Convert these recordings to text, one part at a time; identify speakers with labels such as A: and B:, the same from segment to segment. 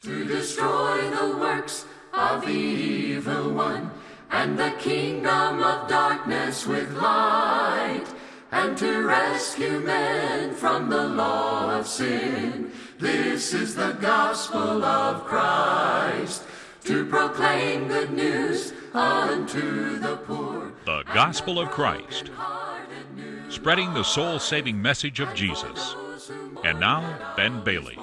A: to destroy the works of the evil one and the kingdom of darkness with light and to rescue men from the law of sin. This is the gospel of Christ to proclaim good news unto the poor.
B: The Gospel of Christ, spreading the soul saving message of Jesus. And now, Ben Bailey.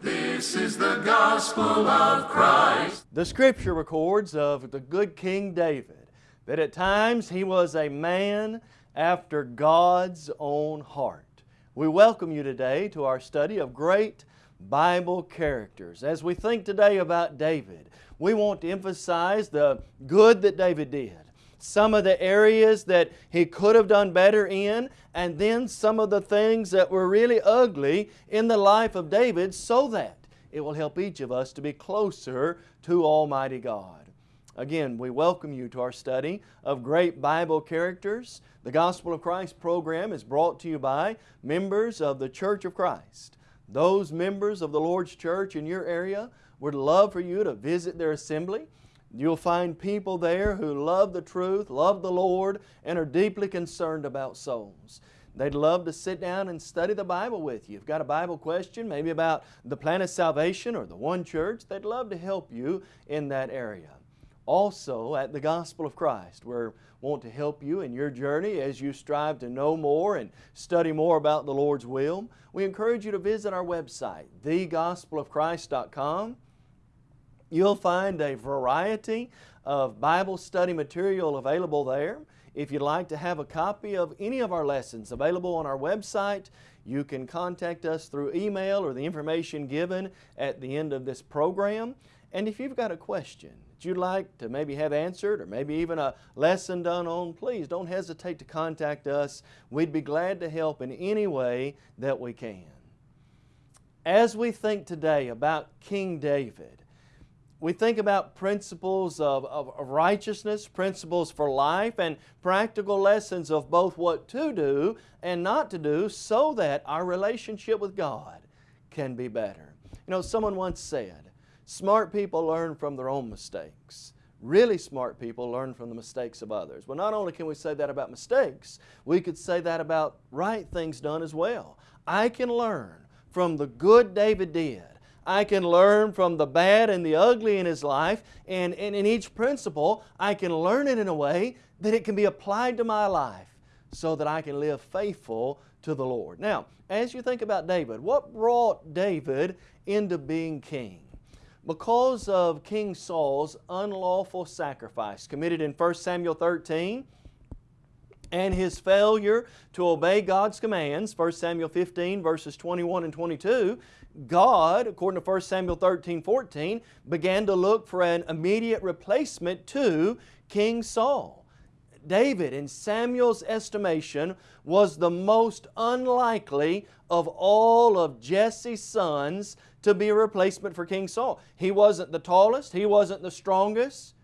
A: This is the gospel of Christ.
C: The scripture records of the good King David that at times he was a man after God's own heart. We welcome you today to our study of great Bible characters. As we think today about David, we want to emphasize the good that David did, some of the areas that he could have done better in, and then some of the things that were really ugly in the life of David so that it will help each of us to be closer to Almighty God. Again, we welcome you to our study of great Bible characters. The Gospel of Christ program is brought to you by members of the Church of Christ. Those members of the Lord's Church in your area would love for you to visit their assembly. You'll find people there who love the truth, love the Lord, and are deeply concerned about souls. They'd love to sit down and study the Bible with you. If you've got a Bible question, maybe about the plan of salvation or the one church, they'd love to help you in that area. Also at the Gospel of Christ, we want to help you in your journey as you strive to know more and study more about the Lord's will. We encourage you to visit our website, thegospelofchrist.com. You'll find a variety of Bible study material available there. If you'd like to have a copy of any of our lessons available on our website, you can contact us through email or the information given at the end of this program. And if you've got a question that you'd like to maybe have answered or maybe even a lesson done on, please don't hesitate to contact us. We'd be glad to help in any way that we can. As we think today about King David, we think about principles of, of, righteousness, principles for life, and practical lessons of both what to do and not to do so that our relationship with God can be better. You know, someone once said, smart people learn from their own mistakes. Really smart people learn from the mistakes of others. Well, not only can we say that about mistakes, we could say that about right things done as well. I can learn from the good David did I can learn from the bad and the ugly in his life, and, and in each principle, I can learn it in a way that it can be applied to my life so that I can live faithful to the Lord. Now, as you think about David, what brought David into being king? Because of King Saul's unlawful sacrifice committed in 1 Samuel 13, and his failure to obey God's commands, 1 Samuel 15 verses 21 and 22, God, according to 1 Samuel 13, 14, began to look for an immediate replacement to King Saul. David, in Samuel's estimation, was the most unlikely of all of Jesse's sons to be a replacement for King Saul. He wasn't the tallest, he wasn't the strongest,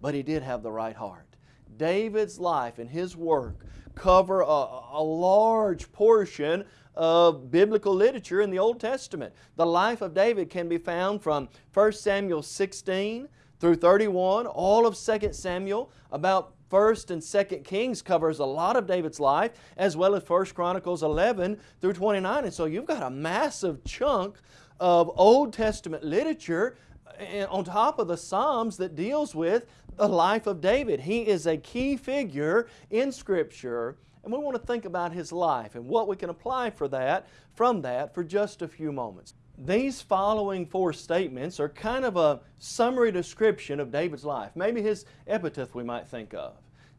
C: but he did have the right heart. David's life and his work cover a, a large portion of biblical literature in the Old Testament. The life of David can be found from 1 Samuel 16 through 31, all of 2 Samuel, about 1st and 2nd Kings covers a lot of David's life, as well as 1 Chronicles 11 through 29. And so you've got a massive chunk of Old Testament literature eh, on top of the Psalms that deals with the life of David. He is a key figure in Scripture and we want to think about his life and what we can apply for that, from that for just a few moments. These following four statements are kind of a summary description of David's life, maybe his epitaph we might think of.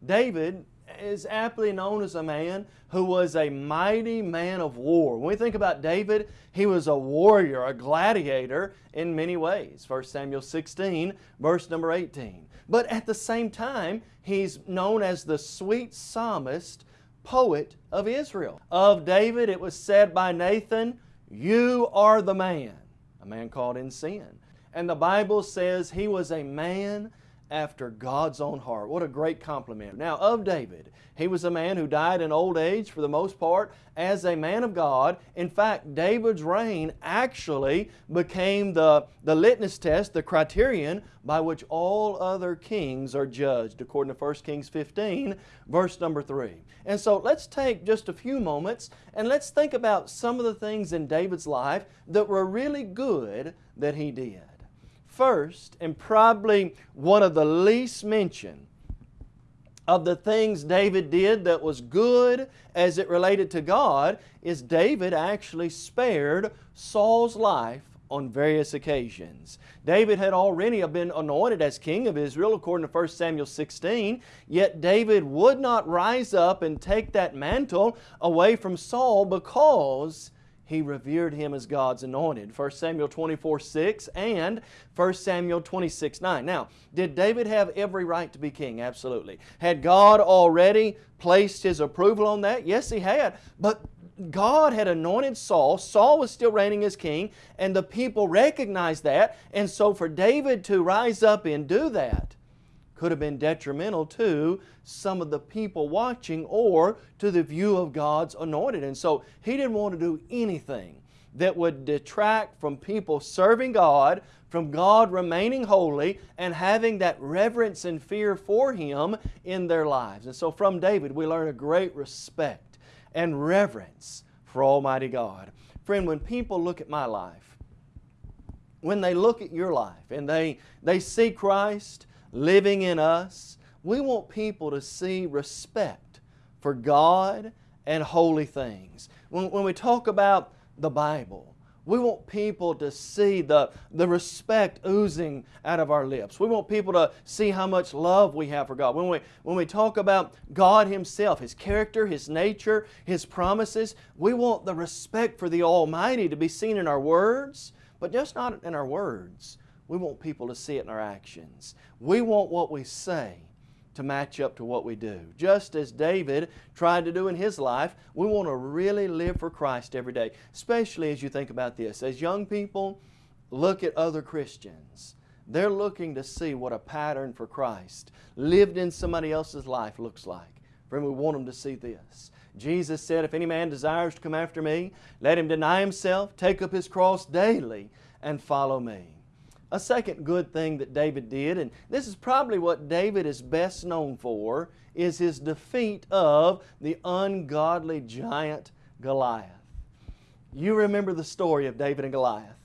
C: David is aptly known as a man who was a mighty man of war. When we think about David, he was a warrior, a gladiator in many ways. 1 Samuel 16, verse number 18. But at the same time, he's known as the sweet psalmist poet of Israel. Of David it was said by Nathan, You are the man, a man caught in sin. And the Bible says he was a man after God's own heart. What a great compliment. Now, of David, he was a man who died in old age for the most part as a man of God. In fact, David's reign actually became the, the litmus test, the criterion by which all other kings are judged, according to 1 Kings 15, verse number 3. And so let's take just a few moments and let's think about some of the things in David's life that were really good that he did. First, and probably one of the least mentioned of the things David did that was good as it related to God, is David actually spared Saul's life on various occasions. David had already been anointed as king of Israel according to 1 Samuel 16, yet David would not rise up and take that mantle away from Saul because he revered him as God's anointed. 1 Samuel 24, 6 and 1 Samuel 26, 9. Now, did David have every right to be king? Absolutely. Had God already placed His approval on that? Yes, He had. But God had anointed Saul. Saul was still reigning as king, and the people recognized that. And so for David to rise up and do that, could have been detrimental to some of the people watching or to the view of God's anointed. And so he didn't want to do anything that would detract from people serving God, from God remaining holy, and having that reverence and fear for Him in their lives. And so from David we learn a great respect and reverence for Almighty God. Friend, when people look at my life, when they look at your life and they, they see Christ, living in us, we want people to see respect for God and holy things. When, when we talk about the Bible, we want people to see the, the respect oozing out of our lips. We want people to see how much love we have for God. When we, when we talk about God Himself, His character, His nature, His promises, we want the respect for the Almighty to be seen in our words, but just not in our words. We want people to see it in our actions. We want what we say to match up to what we do. Just as David tried to do in his life, we want to really live for Christ every day, especially as you think about this. As young people look at other Christians, they're looking to see what a pattern for Christ lived in somebody else's life looks like. Friend, we want them to see this. Jesus said, If any man desires to come after me, let him deny himself, take up his cross daily, and follow me. A second good thing that David did, and this is probably what David is best known for, is his defeat of the ungodly giant Goliath. You remember the story of David and Goliath.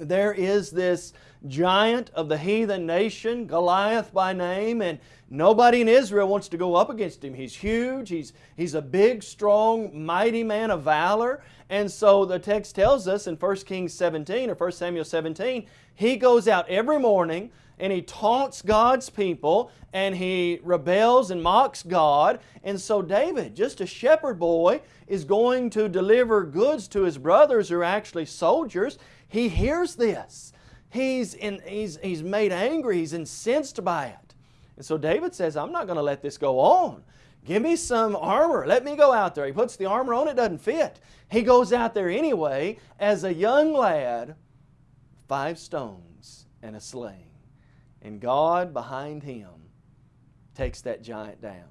C: There is this giant of the heathen nation, Goliath by name, and nobody in Israel wants to go up against him. He's huge, he's, he's a big, strong, mighty man of valor, and so the text tells us in 1 Kings 17 or 1 Samuel 17, he goes out every morning and he taunts God's people and he rebels and mocks God. And so David, just a shepherd boy, is going to deliver goods to his brothers who are actually soldiers. He hears this. He's, in, he's, he's made angry. He's incensed by it. And so David says, I'm not going to let this go on. Give me some armor. Let me go out there. He puts the armor on, it doesn't fit. He goes out there anyway as a young lad, five stones and a sling. And God behind him takes that giant down.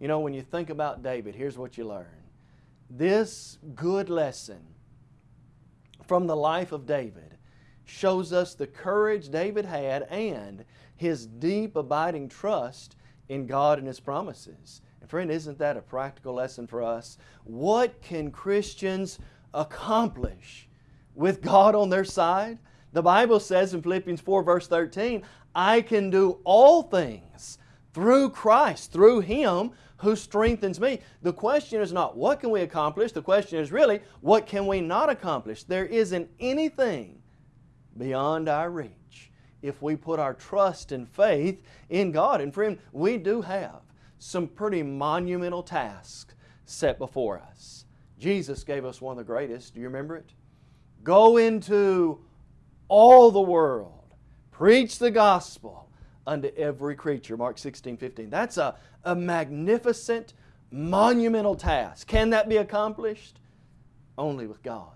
C: You know, when you think about David, here's what you learn. This good lesson from the life of David shows us the courage David had and his deep abiding trust in God and His promises. And friend, isn't that a practical lesson for us? What can Christians accomplish with God on their side? The Bible says in Philippians 4 verse 13, I can do all things through Christ, through Him who strengthens me. The question is not what can we accomplish, the question is really what can we not accomplish. There isn't anything beyond our reach if we put our trust and faith in God. And friend, we do have some pretty monumental tasks set before us. Jesus gave us one of the greatest. Do you remember it? Go into all the world, preach the gospel unto every creature. Mark 16, 15. That's a, a magnificent, monumental task. Can that be accomplished? Only with God.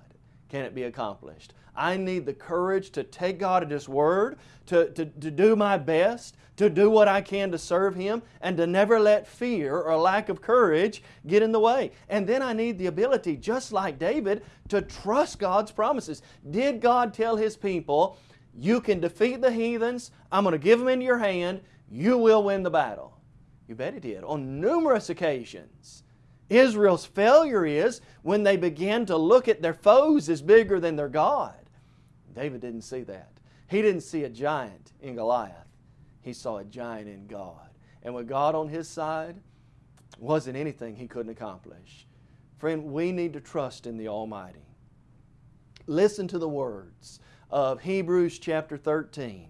C: can it be accomplished. I need the courage to take God at His Word, to, to, to do my best, to do what I can to serve Him, and to never let fear or lack of courage get in the way. And then I need the ability, just like David, to trust God's promises. Did God tell His people, you can defeat the heathens, I'm going to give them into your hand, you will win the battle? You bet He did, on numerous occasions. Israel's failure is when they began to look at their foes as bigger than their God. David didn't see that. He didn't see a giant in Goliath. He saw a giant in God. And with God on his side, wasn't anything he couldn't accomplish. Friend, we need to trust in the Almighty. Listen to the words of Hebrews chapter 13.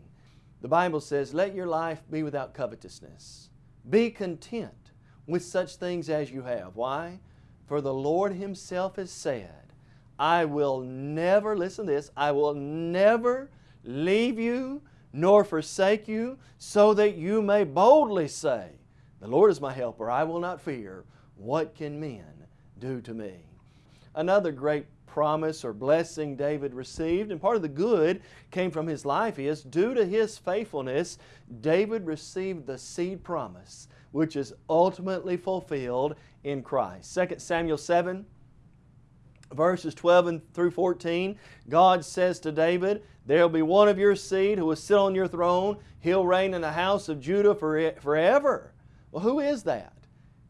C: The Bible says, Let your life be without covetousness. Be content with such things as you have. Why? For the Lord Himself has said, I will never, listen to this, I will never leave you nor forsake you, so that you may boldly say, The Lord is my helper, I will not fear. What can men do to me? Another great promise or blessing David received, and part of the good came from his life is, due to his faithfulness, David received the seed promise which is ultimately fulfilled in Christ. 2 Samuel 7, verses 12 and through 14, God says to David, There will be one of your seed who will sit on your throne. He'll reign in the house of Judah forever. Well, who is that?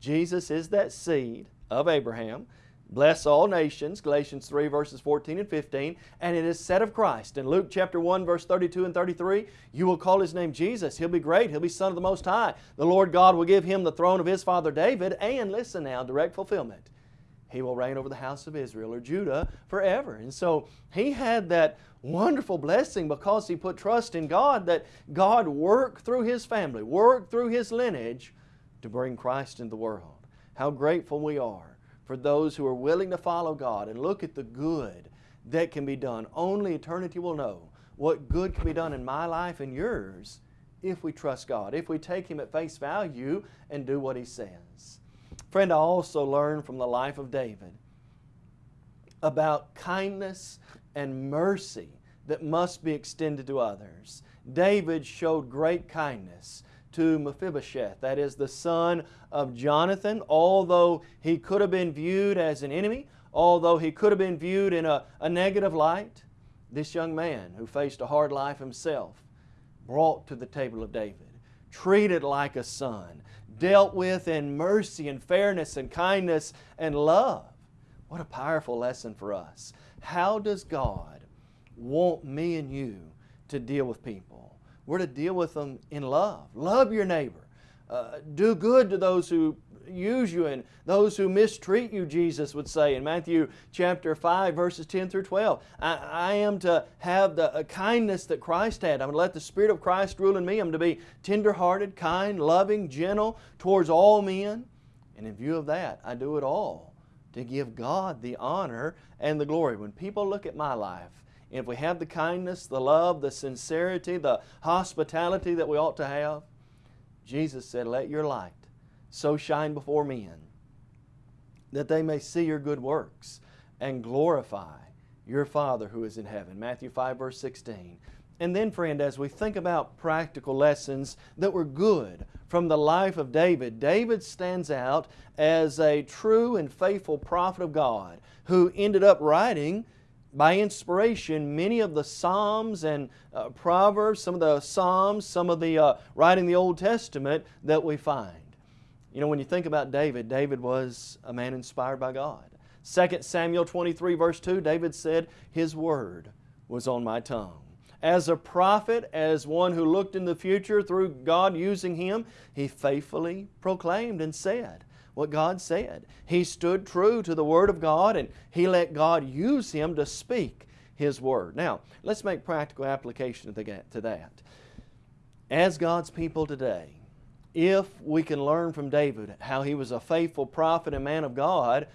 C: Jesus is that seed of Abraham Bless all nations, Galatians 3 verses 14 and 15, and it is said of Christ in Luke chapter 1 verse 32 and 33, you will call His name Jesus. He'll be great. He'll be Son of the Most High. The Lord God will give Him the throne of His father David, and listen now, direct fulfillment. He will reign over the house of Israel or Judah forever. And so he had that wonderful blessing because he put trust in God that God worked through his family, worked through his lineage to bring Christ into the world. How grateful we are for those who are willing to follow God and look at the good that can be done. Only eternity will know what good can be done in my life and yours if we trust God, if we take Him at face value and do what He says. Friend, I also learned from the life of David about kindness and mercy that must be extended to others. David showed great kindness to Mephibosheth, that is the son of Jonathan, although he could have been viewed as an enemy, although he could have been viewed in a, a negative light, this young man who faced a hard life himself, brought to the table of David, treated like a son, dealt with in mercy and fairness and kindness and love. What a powerful lesson for us. How does God want me and you to deal with people? We're to deal with them in love. Love your neighbor. Uh, do good to those who use you and those who mistreat you, Jesus would say in Matthew chapter 5, verses 10 through 12. I, I am to have the uh, kindness that Christ had. I'm to let the Spirit of Christ rule in me. I'm to be tender-hearted, kind, loving, gentle towards all men. And in view of that, I do it all to give God the honor and the glory. When people look at my life, if we have the kindness, the love, the sincerity, the hospitality that we ought to have, Jesus said, Let your light so shine before men that they may see your good works and glorify your Father who is in heaven. Matthew 5 verse 16. And then friend, as we think about practical lessons that were good from the life of David, David stands out as a true and faithful prophet of God who ended up writing by inspiration many of the Psalms and uh, Proverbs, some of the Psalms, some of the uh, writing the Old Testament that we find. You know, when you think about David, David was a man inspired by God. 2 Samuel 23 verse 2, David said, His word was on my tongue. As a prophet, as one who looked in the future through God using him, he faithfully proclaimed and said, what God said. He stood true to the Word of God and he let God use him to speak His Word. Now, let's make practical application to that. As God's people today, if we can learn from David how he was a faithful prophet and man of God,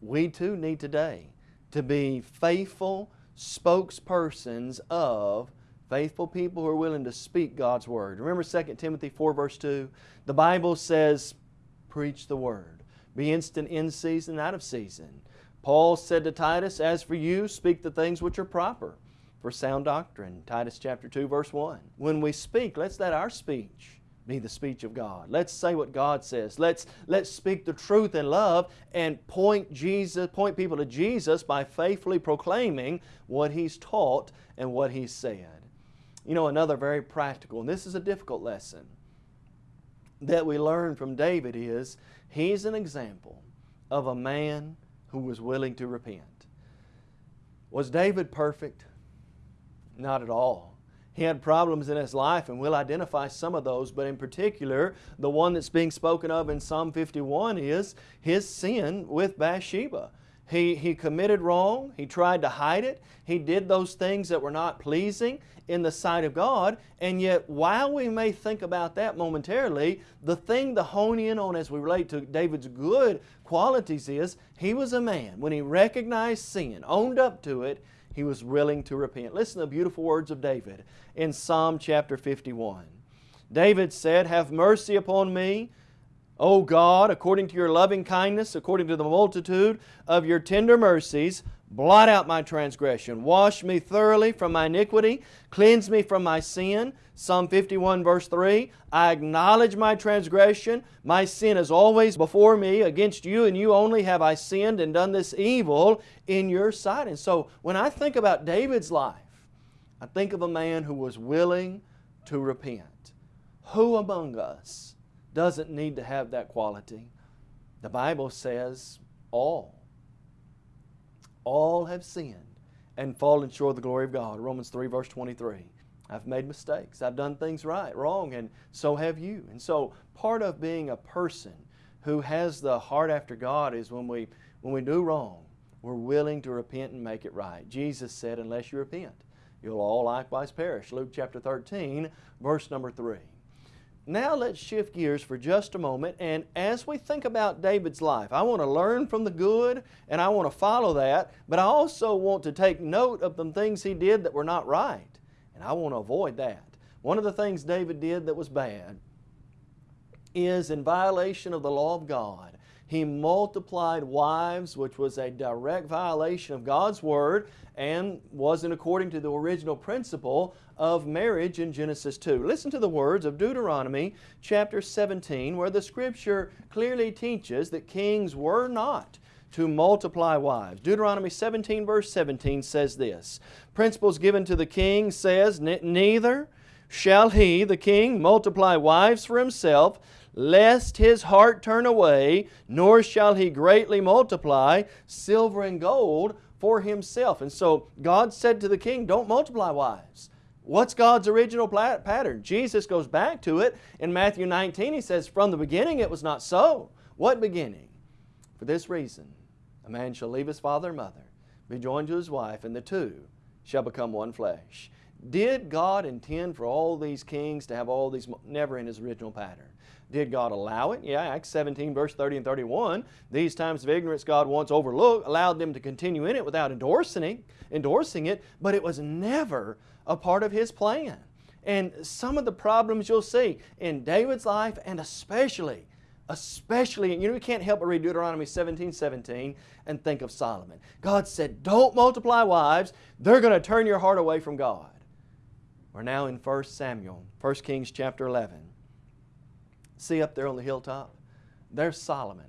C: we too need today to be faithful spokespersons of faithful people who are willing to speak God's Word. Remember 2 Timothy 4 verse 2? The Bible says, preach the Word. Be instant in season, and out of season. Paul said to Titus, As for you, speak the things which are proper for sound doctrine. Titus chapter 2 verse 1. When we speak, let's let our speech be the speech of God. Let's say what God says. Let's, let's speak the truth in love and point Jesus, point people to Jesus by faithfully proclaiming what He's taught and what He's said. You know, another very practical, and this is a difficult lesson that we learn from David is he's an example of a man who was willing to repent. Was David perfect? Not at all. He had problems in his life, and we'll identify some of those, but in particular, the one that's being spoken of in Psalm 51 is his sin with Bathsheba. He, he committed wrong, he tried to hide it, he did those things that were not pleasing in the sight of God, and yet while we may think about that momentarily, the thing to hone in on as we relate to David's good qualities is he was a man. When he recognized sin, owned up to it, he was willing to repent. Listen to the beautiful words of David in Psalm chapter 51. David said, Have mercy upon me, O God, according to your loving kindness, according to the multitude of your tender mercies, blot out my transgression. Wash me thoroughly from my iniquity. Cleanse me from my sin. Psalm 51 verse 3, I acknowledge my transgression. My sin is always before me. Against you and you only have I sinned and done this evil in your sight. And so when I think about David's life, I think of a man who was willing to repent. Who among us doesn't need to have that quality? The Bible says all. All have sinned and fallen short of the glory of God. Romans 3 verse 23. I've made mistakes. I've done things right, wrong, and so have you. And so part of being a person who has the heart after God is when we, when we do wrong, we're willing to repent and make it right. Jesus said, unless you repent, you'll all likewise perish. Luke chapter 13, verse number 3. Now let's shift gears for just a moment and as we think about David's life, I want to learn from the good and I want to follow that, but I also want to take note of the things he did that were not right. And I want to avoid that. One of the things David did that was bad is in violation of the law of God. He multiplied wives, which was a direct violation of God's Word and wasn't according to the original principle of marriage in Genesis 2. Listen to the words of Deuteronomy chapter 17 where the Scripture clearly teaches that kings were not to multiply wives. Deuteronomy 17 verse 17 says this, Principles given to the king says, Neither shall he, the king, multiply wives for himself, lest his heart turn away, nor shall he greatly multiply silver and gold for himself. And so God said to the king, don't multiply wives. What's God's original pattern? Jesus goes back to it in Matthew 19. He says, from the beginning it was not so. What beginning? For this reason, a man shall leave his father and mother, be joined to his wife, and the two shall become one flesh. Did God intend for all these kings to have all these, never in His original pattern. Did God allow it? Yeah, Acts 17 verse 30 and 31. These times of ignorance God once overlooked, allowed them to continue in it without endorsing it, endorsing it, but it was never a part of His plan. And some of the problems you'll see in David's life and especially especially, you know, we can't help but read Deuteronomy 17, 17 and think of Solomon. God said, don't multiply wives. They're going to turn your heart away from God. We're now in 1 Samuel, 1 Kings chapter 11. See up there on the hilltop? There's Solomon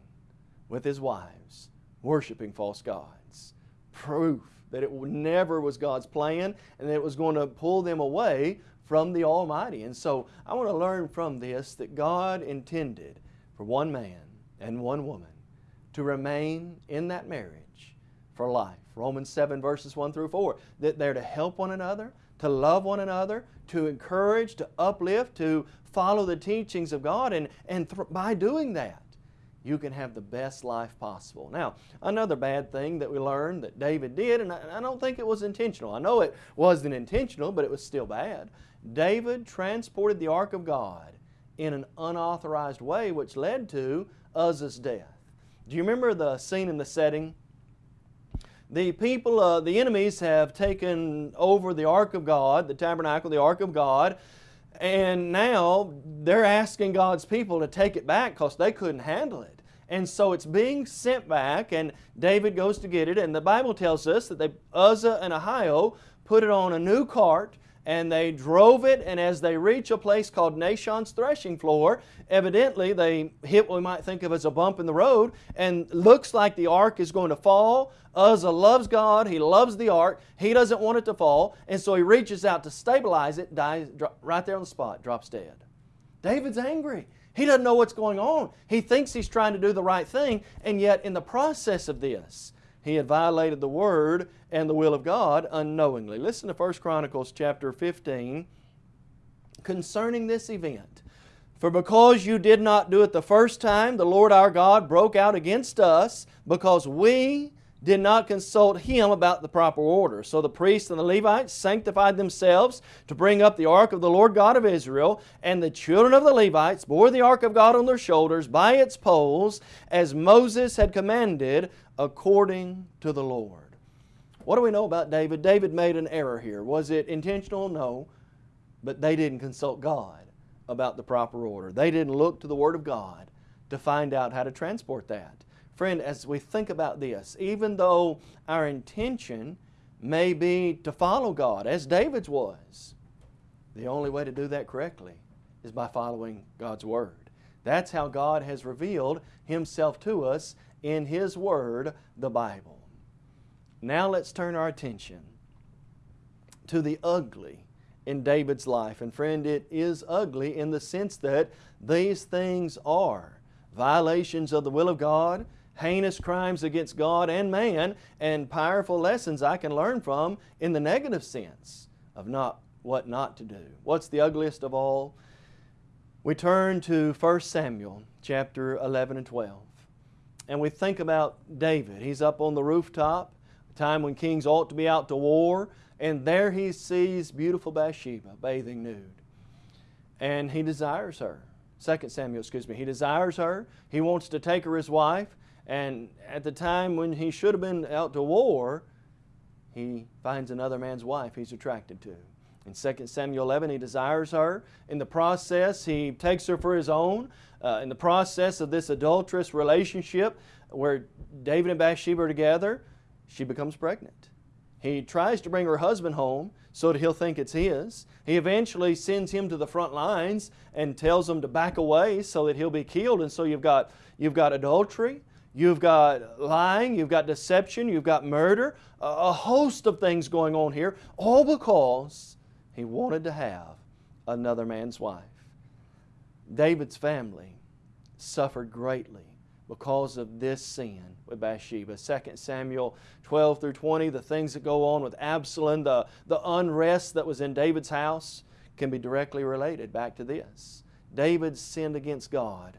C: with his wives worshiping false gods. Proof that it never was God's plan and that it was going to pull them away from the Almighty. And so I want to learn from this that God intended for one man and one woman to remain in that marriage for life. Romans 7 verses 1 through 4. That they're to help one another, to love one another, to encourage, to uplift, to follow the teachings of God and, and by doing that you can have the best life possible. Now, another bad thing that we learned that David did, and I, I don't think it was intentional. I know it wasn't intentional, but it was still bad. David transported the Ark of God in an unauthorized way, which led to Uzzah's death. Do you remember the scene and the setting? The people, uh, the enemies have taken over the Ark of God, the tabernacle, the Ark of God, and now they're asking God's people to take it back because they couldn't handle it. And so it's being sent back, and David goes to get it. And the Bible tells us that they, Uzzah and Ahio put it on a new cart and they drove it and as they reach a place called Nashon's threshing floor, evidently they hit what we might think of as a bump in the road and looks like the ark is going to fall. Uzzah loves God, he loves the ark, he doesn't want it to fall and so he reaches out to stabilize it, dies right there on the spot, drops dead. David's angry. He doesn't know what's going on. He thinks he's trying to do the right thing and yet in the process of this, he had violated the Word and the will of God unknowingly. Listen to 1 Chronicles chapter 15 concerning this event. For because you did not do it the first time, the Lord our God broke out against us because we did not consult Him about the proper order. So the priests and the Levites sanctified themselves to bring up the ark of the Lord God of Israel, and the children of the Levites bore the ark of God on their shoulders by its poles, as Moses had commanded according to the Lord. What do we know about David? David made an error here. Was it intentional? No. But they didn't consult God about the proper order. They didn't look to the Word of God to find out how to transport that. Friend, as we think about this, even though our intention may be to follow God, as David's was, the only way to do that correctly is by following God's Word. That's how God has revealed Himself to us in His Word, the Bible. Now let's turn our attention to the ugly in David's life. And friend, it is ugly in the sense that these things are violations of the will of God, heinous crimes against God and man, and powerful lessons I can learn from in the negative sense of not what not to do. What's the ugliest of all? We turn to 1 Samuel chapter 11 and 12 and we think about David. He's up on the rooftop, a time when kings ought to be out to war, and there he sees beautiful Bathsheba bathing nude. And he desires her. 2 Samuel, excuse me. He desires her. He wants to take her as wife. And at the time when he should have been out to war, he finds another man's wife he's attracted to. In 2 Samuel 11, he desires her. In the process, he takes her for his own uh, in the process of this adulterous relationship where David and Bathsheba are together, she becomes pregnant. He tries to bring her husband home so that he'll think it's his. He eventually sends him to the front lines and tells him to back away so that he'll be killed. And so you've got, you've got adultery, you've got lying, you've got deception, you've got murder, a host of things going on here, all because he wanted to have another man's wife. David's family suffered greatly because of this sin with Bathsheba. 2 Samuel 12 through 20, the things that go on with Absalom, the, the unrest that was in David's house can be directly related back to this. David sinned against God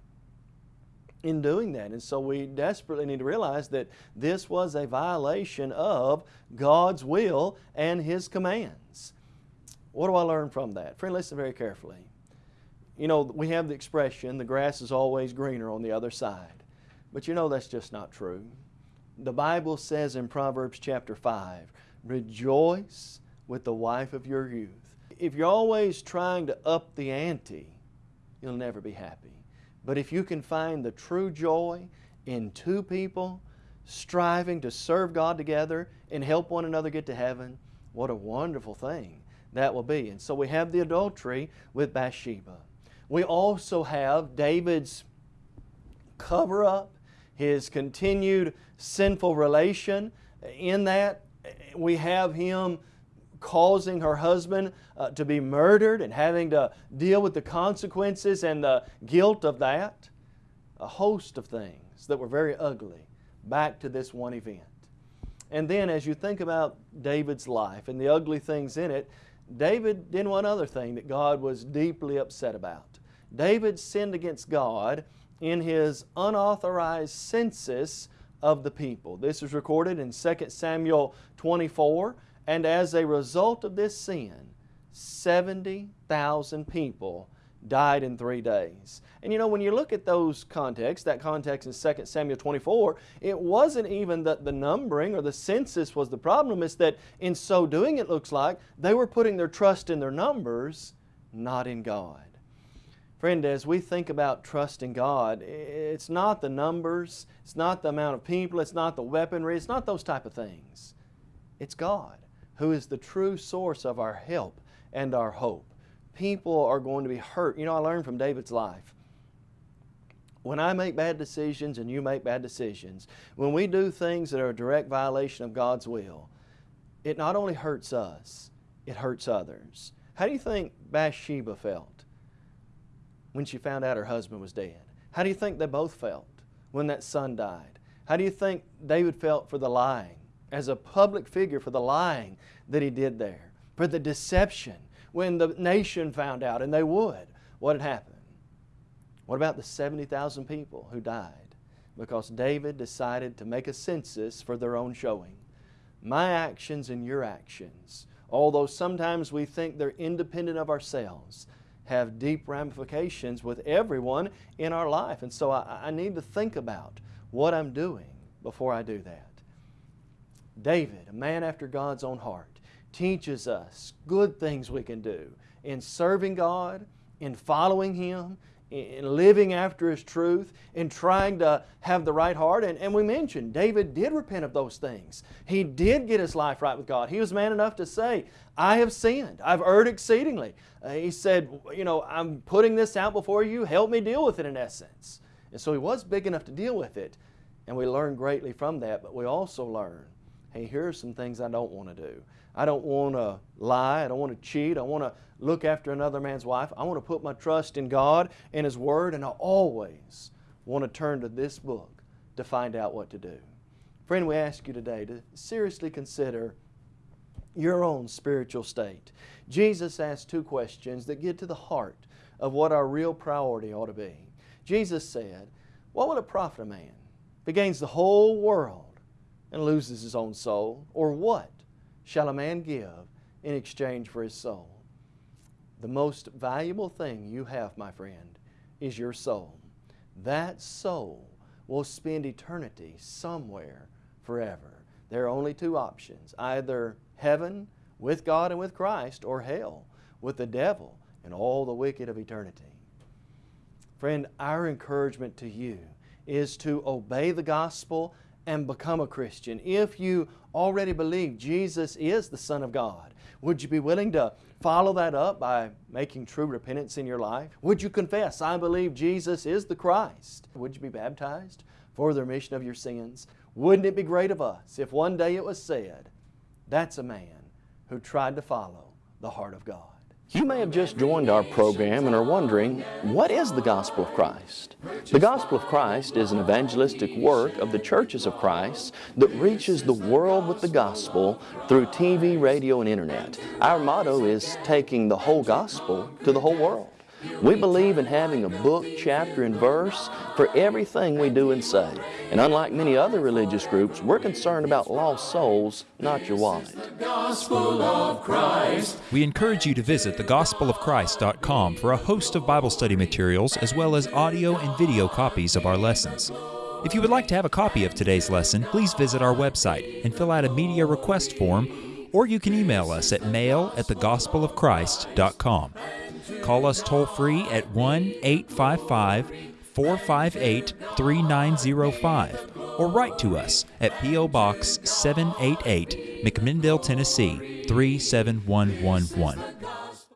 C: in doing that. And so we desperately need to realize that this was a violation of God's will and His commands. What do I learn from that? Friend, listen very carefully you know, we have the expression, the grass is always greener on the other side. But you know that's just not true. The Bible says in Proverbs chapter 5, rejoice with the wife of your youth. If you're always trying to up the ante, you'll never be happy. But if you can find the true joy in two people striving to serve God together and help one another get to heaven, what a wonderful thing that will be. And so we have the adultery with Bathsheba. We also have David's cover up, his continued sinful relation. In that, we have him causing her husband uh, to be murdered and having to deal with the consequences and the guilt of that. A host of things that were very ugly back to this one event. And then as you think about David's life and the ugly things in it, David did one other thing that God was deeply upset about. David sinned against God in his unauthorized census of the people. This is recorded in 2 Samuel 24, and as a result of this sin, 70,000 people died in three days. And you know, when you look at those contexts, that context in 2 Samuel 24, it wasn't even that the numbering or the census was the problem, it's that in so doing, it looks like, they were putting their trust in their numbers, not in God. Friend, as we think about trusting God, it's not the numbers, it's not the amount of people, it's not the weaponry, it's not those type of things. It's God who is the true source of our help and our hope. People are going to be hurt. You know, I learned from David's life. When I make bad decisions and you make bad decisions, when we do things that are a direct violation of God's will, it not only hurts us, it hurts others. How do you think Bathsheba felt? when she found out her husband was dead? How do you think they both felt when that son died? How do you think David felt for the lying, as a public figure for the lying that he did there, for the deception when the nation found out, and they would? What had happened? What about the 70,000 people who died because David decided to make a census for their own showing? My actions and your actions, although sometimes we think they're independent of ourselves, have deep ramifications with everyone in our life. And so I, I need to think about what I'm doing before I do that. David, a man after God's own heart, teaches us good things we can do in serving God, in following Him, in living after His truth, in trying to have the right heart. And, and we mentioned David did repent of those things. He did get his life right with God. He was man enough to say, I have sinned. I've erred exceedingly. Uh, he said, you know, I'm putting this out before you. Help me deal with it in essence. And so he was big enough to deal with it. And we learn greatly from that, but we also learn, hey, here are some things I don't want to do. I don't want to lie. I don't want to cheat. I want to look after another man's wife. I want to put my trust in God and His Word, and I always want to turn to this book to find out what to do. Friend, we ask you today to seriously consider your own spiritual state. Jesus asked two questions that get to the heart of what our real priority ought to be. Jesus said, What will it profit a man if he gains the whole world and loses his own soul? Or what shall a man give in exchange for his soul? The most valuable thing you have, my friend, is your soul. That soul will spend eternity somewhere forever. There are only two options either heaven with God and with Christ, or hell with the devil and all the wicked of eternity. Friend, our encouragement to you is to obey the gospel and become a Christian. If you already believe Jesus is the Son of God, would you be willing to follow that up by making true repentance in your life? Would you confess, I believe Jesus is the Christ? Would you be baptized for the remission of your sins? Wouldn't it be great of us if one day it was said, that's a man who tried to follow the heart of God.
D: You may have just joined our program and are wondering, what is the Gospel of Christ? The Gospel of Christ is an evangelistic work of the churches of Christ that reaches the world with the gospel through TV, radio, and internet. Our motto is taking the whole gospel to the whole world. We believe in having a book, chapter, and verse for everything we do and say. And unlike many other religious groups, we're concerned about lost souls, not your wallet.
E: We encourage you to visit thegospelofchrist.com for a host of Bible study materials as well as audio and video copies of our lessons. If you would like to have a copy of today's lesson, please visit our website and fill out a media request form, or you can email us at mail at thegospelofchrist.com. Call us toll free at 1 855 458 3905 or write to us at P.O. Box 788, McMinnville, Tennessee 37111.